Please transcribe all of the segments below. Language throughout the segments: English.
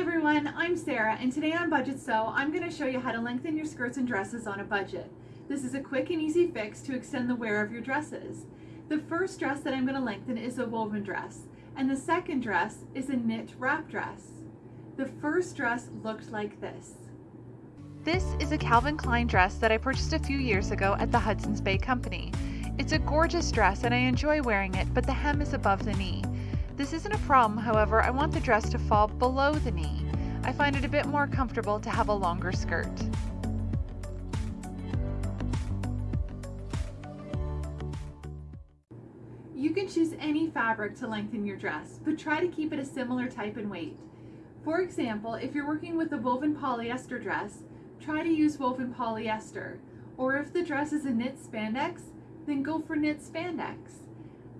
everyone, I'm Sarah and today on Budget Sew, I'm going to show you how to lengthen your skirts and dresses on a budget. This is a quick and easy fix to extend the wear of your dresses. The first dress that I'm going to lengthen is a woven dress and the second dress is a knit wrap dress. The first dress looked like this. This is a Calvin Klein dress that I purchased a few years ago at the Hudson's Bay Company. It's a gorgeous dress and I enjoy wearing it, but the hem is above the knee. This isn't a problem, however, I want the dress to fall below the knee. I find it a bit more comfortable to have a longer skirt. You can choose any fabric to lengthen your dress, but try to keep it a similar type and weight. For example, if you're working with a woven polyester dress, try to use woven polyester. Or if the dress is a knit spandex, then go for knit spandex.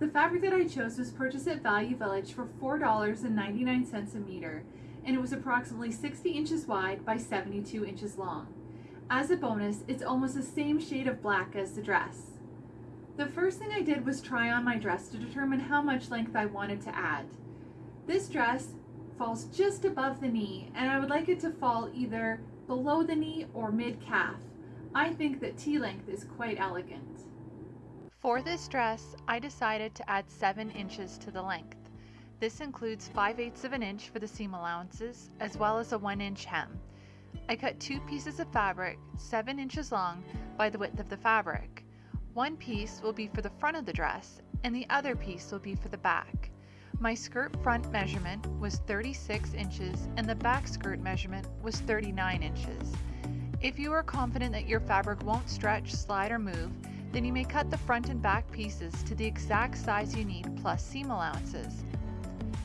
The fabric that I chose was purchased at Value Village for $4.99 a meter, and it was approximately 60 inches wide by 72 inches long. As a bonus, it's almost the same shade of black as the dress. The first thing I did was try on my dress to determine how much length I wanted to add. This dress falls just above the knee, and I would like it to fall either below the knee or mid-calf. I think that tea-length is quite elegant. For this dress, I decided to add 7 inches to the length. This includes 5 eighths of an inch for the seam allowances, as well as a 1 inch hem. I cut two pieces of fabric 7 inches long by the width of the fabric. One piece will be for the front of the dress, and the other piece will be for the back. My skirt front measurement was 36 inches and the back skirt measurement was 39 inches. If you are confident that your fabric won't stretch, slide, or move, then you may cut the front and back pieces to the exact size you need plus seam allowances.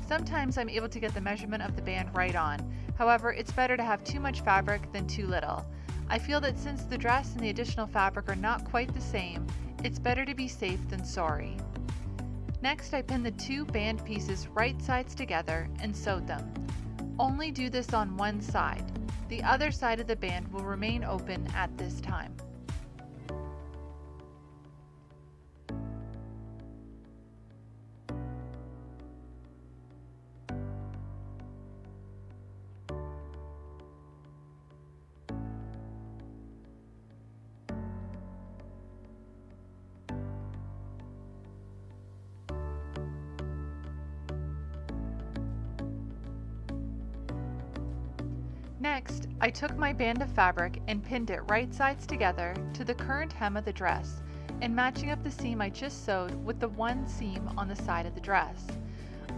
Sometimes I'm able to get the measurement of the band right on, however it's better to have too much fabric than too little. I feel that since the dress and the additional fabric are not quite the same, it's better to be safe than sorry. Next I pinned the two band pieces right sides together and sewed them. Only do this on one side. The other side of the band will remain open at this time. Next, I took my band of fabric and pinned it right sides together to the current hem of the dress and matching up the seam I just sewed with the one seam on the side of the dress.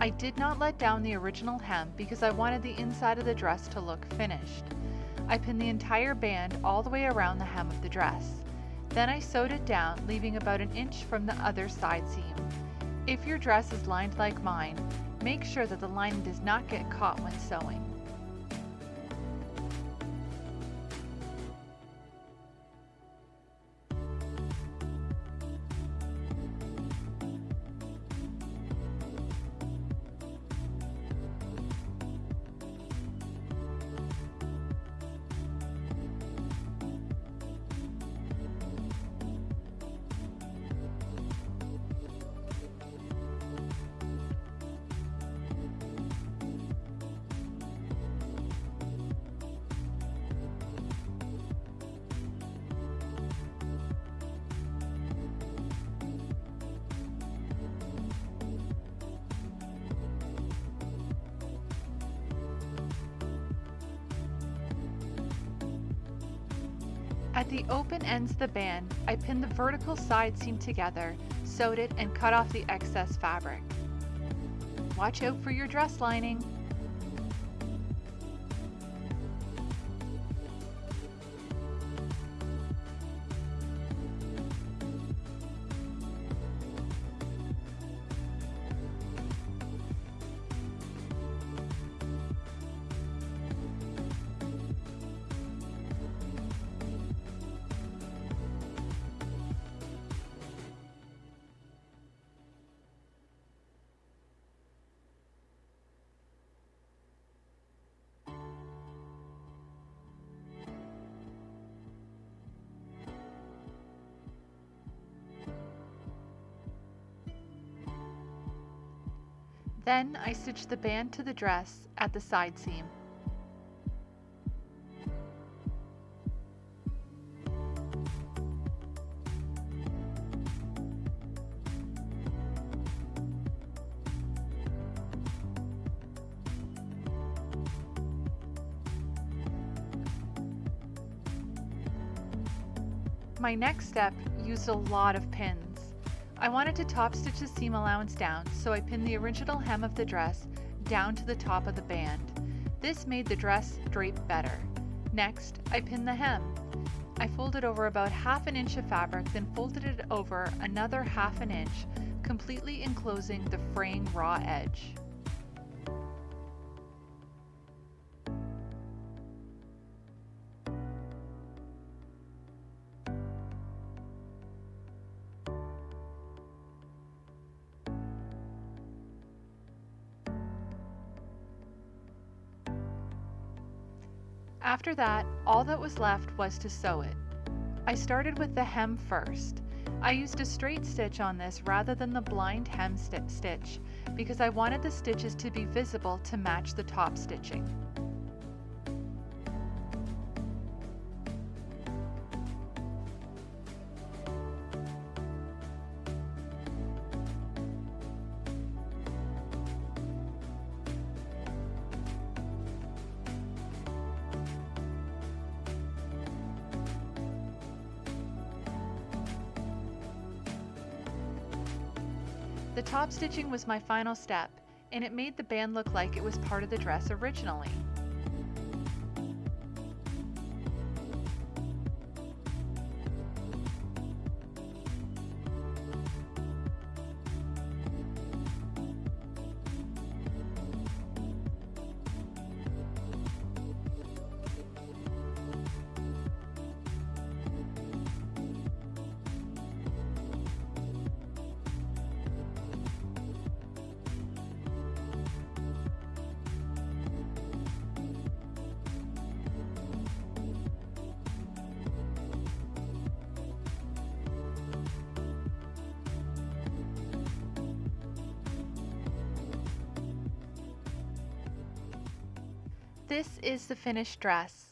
I did not let down the original hem because I wanted the inside of the dress to look finished. I pinned the entire band all the way around the hem of the dress. Then I sewed it down, leaving about an inch from the other side seam. If your dress is lined like mine, make sure that the lining does not get caught when sewing. At the open ends of the band, I pinned the vertical side seam together, sewed it, and cut off the excess fabric. Watch out for your dress lining. Then I stitch the band to the dress at the side seam. My next step used a lot of pins. I wanted to top stitch the seam allowance down, so I pinned the original hem of the dress down to the top of the band. This made the dress drape better. Next, I pinned the hem. I folded over about half an inch of fabric, then folded it over another half an inch, completely enclosing the fraying raw edge. After that, all that was left was to sew it. I started with the hem first. I used a straight stitch on this rather than the blind hem st stitch because I wanted the stitches to be visible to match the top stitching. Stitching was my final step, and it made the band look like it was part of the dress originally. This is the finished dress.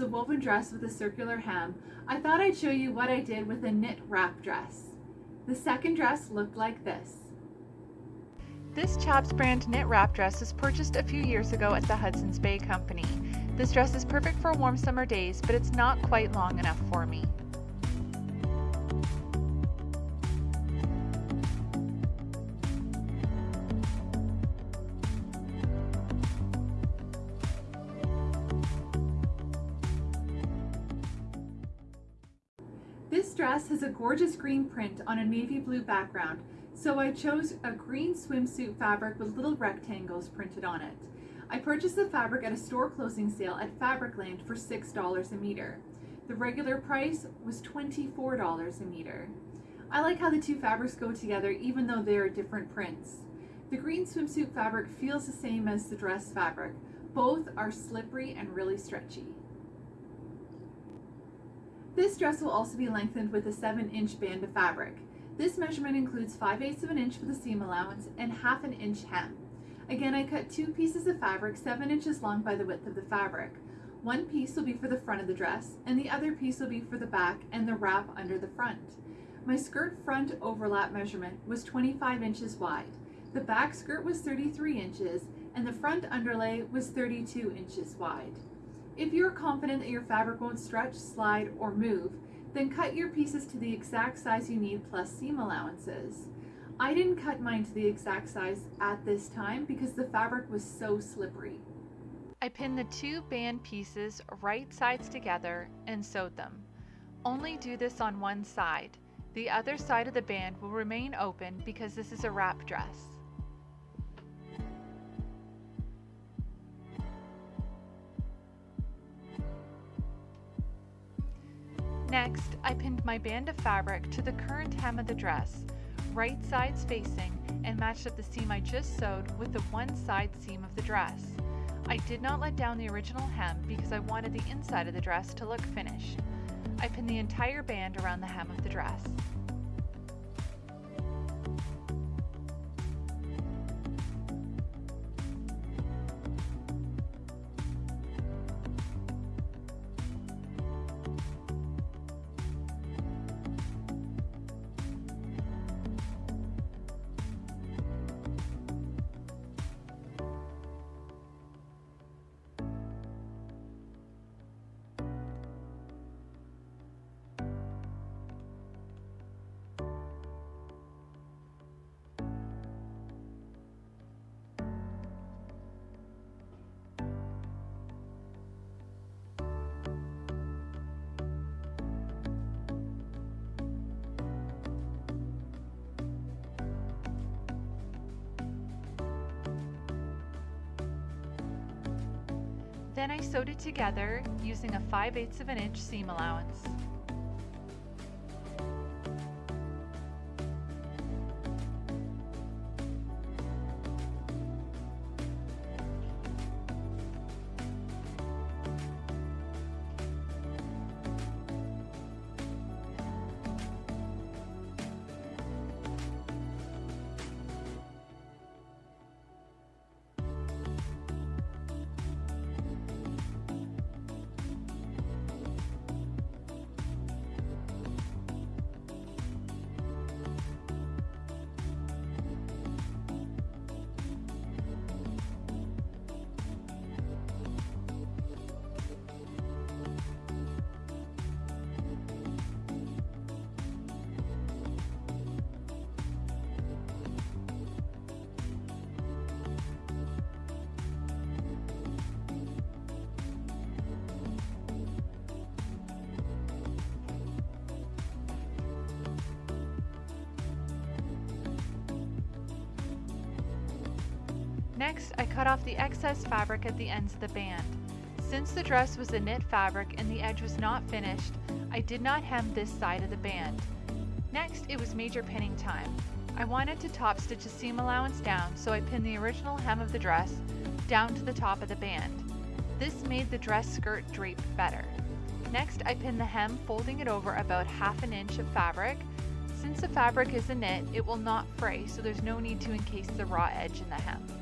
A woven dress with a circular hem, I thought I'd show you what I did with a knit wrap dress. The second dress looked like this. This Chaps brand knit wrap dress was purchased a few years ago at the Hudson's Bay Company. This dress is perfect for warm summer days, but it's not quite long enough for me. Dress has a gorgeous green print on a navy blue background, so I chose a green swimsuit fabric with little rectangles printed on it. I purchased the fabric at a store closing sale at Fabricland for $6 a meter. The regular price was $24 a meter. I like how the two fabrics go together even though they are different prints. The green swimsuit fabric feels the same as the dress fabric. Both are slippery and really stretchy. This dress will also be lengthened with a 7 inch band of fabric. This measurement includes 5 eighths of an inch for the seam allowance and half an inch hem. Again, I cut two pieces of fabric 7 inches long by the width of the fabric. One piece will be for the front of the dress, and the other piece will be for the back and the wrap under the front. My skirt front overlap measurement was 25 inches wide. The back skirt was 33 inches, and the front underlay was 32 inches wide. If you're confident that your fabric won't stretch, slide, or move, then cut your pieces to the exact size you need plus seam allowances. I didn't cut mine to the exact size at this time because the fabric was so slippery. I pinned the two band pieces right sides together and sewed them. Only do this on one side. The other side of the band will remain open because this is a wrap dress. Next, I pinned my band of fabric to the current hem of the dress, right sides facing, and matched up the seam I just sewed with the one side seam of the dress. I did not let down the original hem because I wanted the inside of the dress to look finished. I pinned the entire band around the hem of the dress. Then I sewed it together using a 5 8 of an inch seam allowance. Next, I cut off the excess fabric at the ends of the band. Since the dress was a knit fabric and the edge was not finished, I did not hem this side of the band. Next, it was major pinning time. I wanted to top stitch a seam allowance down, so I pinned the original hem of the dress down to the top of the band. This made the dress skirt drape better. Next, I pinned the hem, folding it over about half an inch of fabric. Since the fabric is a knit, it will not fray, so there's no need to encase the raw edge in the hem.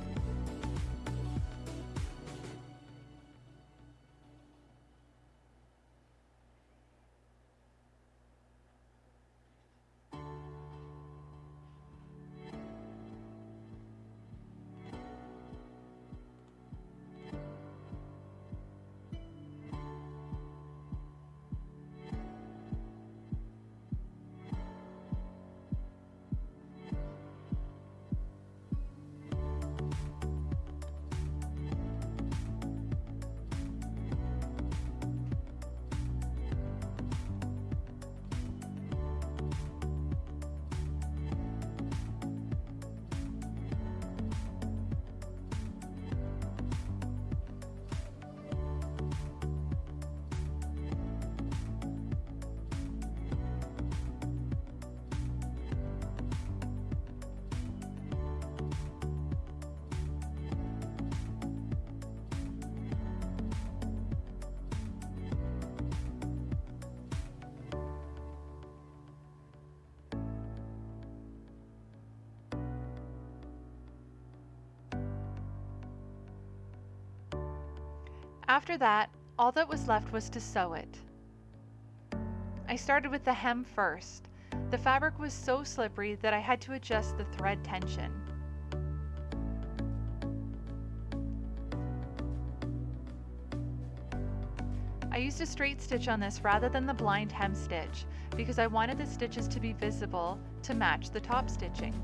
After that, all that was left was to sew it. I started with the hem first. The fabric was so slippery that I had to adjust the thread tension. I used a straight stitch on this rather than the blind hem stitch because I wanted the stitches to be visible to match the top stitching.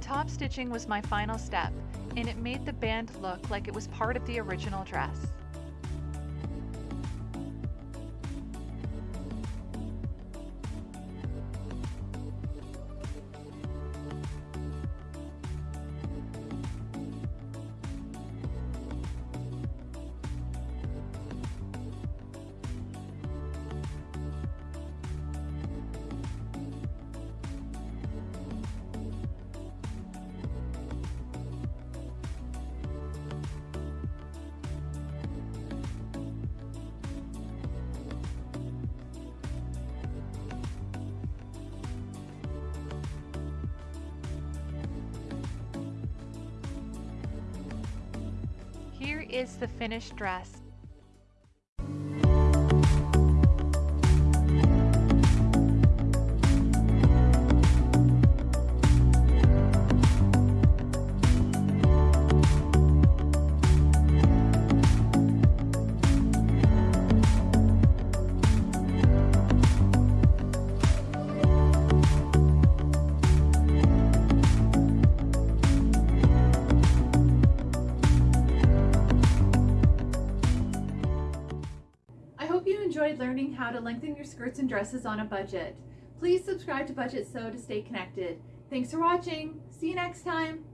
Top stitching was my final step, and it made the band look like it was part of the original dress. Is the finished dress. How to lengthen your skirts and dresses on a budget. Please subscribe to Budget Sew to stay connected. Thanks for watching. See you next time.